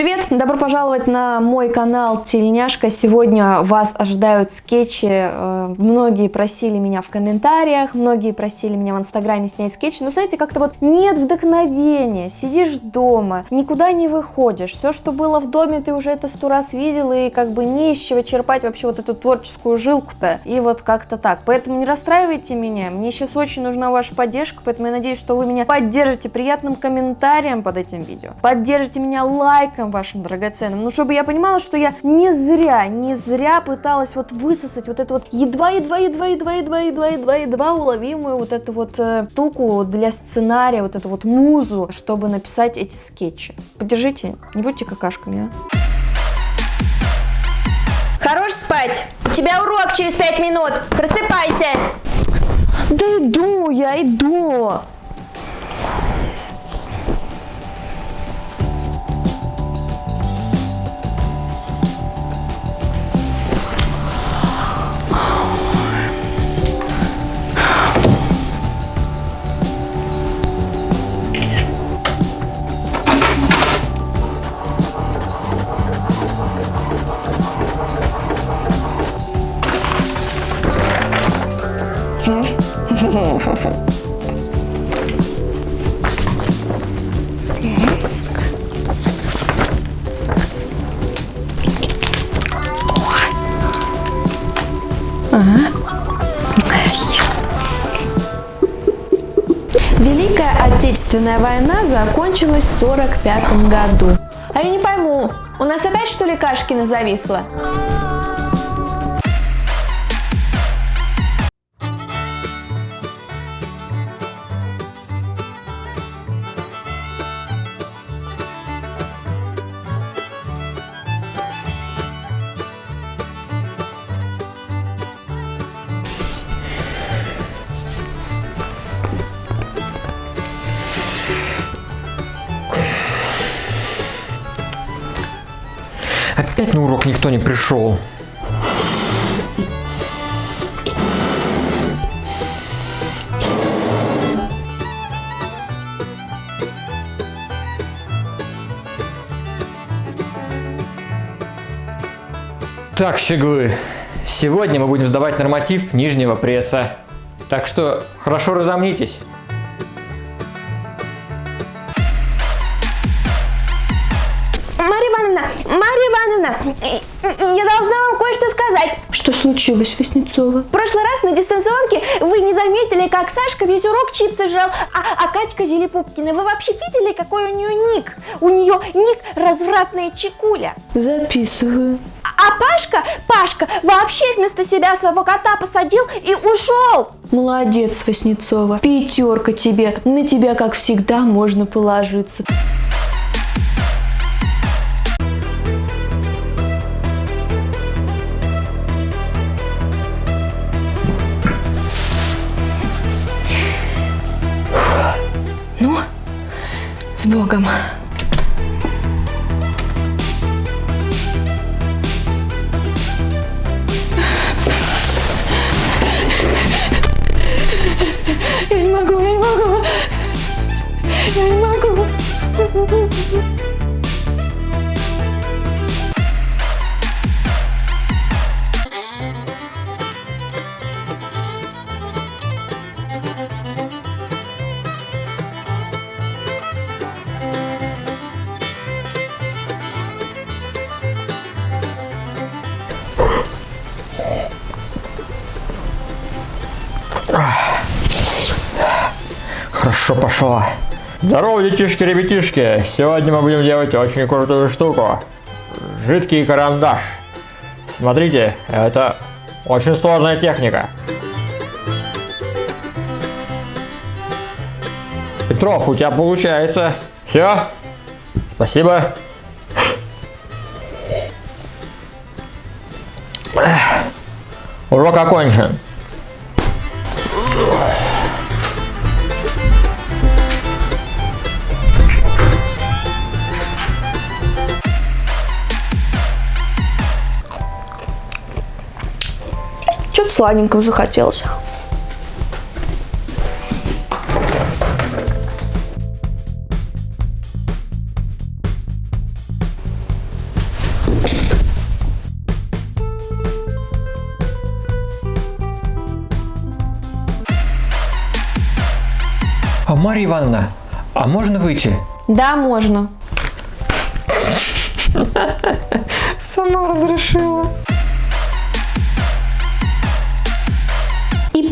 Привет! Добро пожаловать на мой канал Тельняшка. Сегодня вас ожидают скетчи. Э, многие просили меня в комментариях, многие просили меня в инстаграме снять скетчи. Но знаете, как-то вот нет вдохновения, сидишь дома, никуда не выходишь. Все, что было в доме, ты уже это сто раз видел, и как бы не из чего черпать вообще вот эту творческую жилку-то. И вот как-то так. Поэтому не расстраивайте меня. Мне сейчас очень нужна ваша поддержка, поэтому я надеюсь, что вы меня поддержите приятным комментарием под этим видео. Поддержите меня лайком вашим драгоценным, ну, чтобы я понимала, что я не зря, не зря пыталась вот высосать вот эту вот едва-едва, едва-едва, едва-едва, едва-едва уловимую вот эту вот э, штуку для сценария, вот эту вот музу, чтобы написать эти скетчи. Поддержите, не будьте какашками, а. Хорош спать! У тебя урок через пять минут! Просыпайся! Да иду, я иду! Великая Отечественная война закончилась в 45 году. А я не пойму, у нас опять что ли Кашкина зависла? Опять на урок никто не пришел. Так, щеглы, сегодня мы будем сдавать норматив нижнего пресса. Так что хорошо разомнитесь. Марья Ивановна, я должна вам кое-что сказать. Что случилось, Васнецова? В прошлый раз на дистанционке вы не заметили, как Сашка весь урок чипсы жрал, а, а Катька Зелепупкина, вы вообще видели, какой у нее ник? У нее ник развратная чекуля. Записываю. А Пашка, Пашка вообще вместо себя своего кота посадил и ушел. Молодец, Васнецова. Пятерка тебе. На тебя, как всегда, можно положиться. Богом! Я не могу, я не могу! Я не могу! Хорошо пошло. Здорово, детишки, ребятишки! Сегодня мы будем делать очень крутую штуку. Жидкий карандаш. Смотрите, это очень сложная техника. Петров, у тебя получается. Все? Спасибо. Урок окончен. сладенького захотелось. А Марья Ивановна, а можно выйти? Да, можно. Сама разрешила.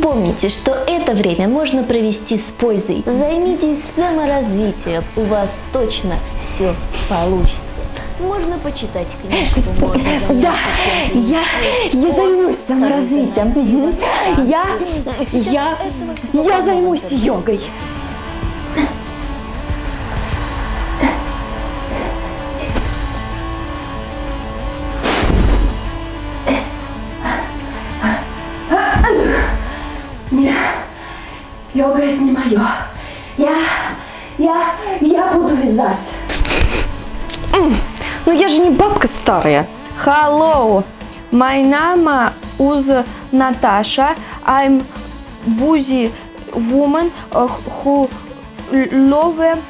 Помните, что это время можно провести с пользой. Займитесь саморазвитием, у вас точно все получится. Можно почитать книжку, можно Да, я, я займусь саморазвитием. Я, я, я займусь йогой. Йога это не мое. Я, я, я буду вязать. Ну я же не бабка старая. Hello, my name is Natasha. I'm busy woman uh, who love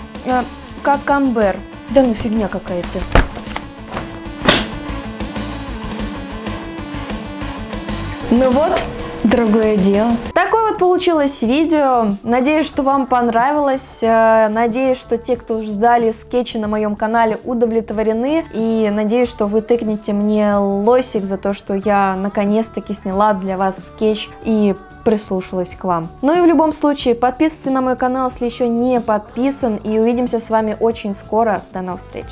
cucumber. Да ну фигня какая-то. Ну вот, другое дело. Такое получилось видео. Надеюсь, что вам понравилось. Э, Надеюсь, что те, кто ждали скетчи на моем канале, удовлетворены. И надеюсь, что вы тыкнете мне лосик за то, что я наконец-таки сняла для вас скетч и прислушалась к вам. Ну и в любом случае, подписывайтесь на мой канал, если еще не подписан. И увидимся с вами очень скоро. До новых встреч!